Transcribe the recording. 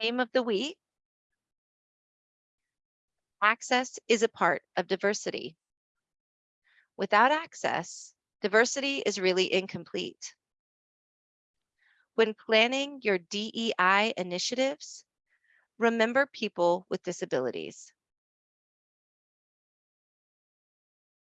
Name of the week. Access is a part of diversity. Without access, diversity is really incomplete. When planning your DEI initiatives, remember people with disabilities.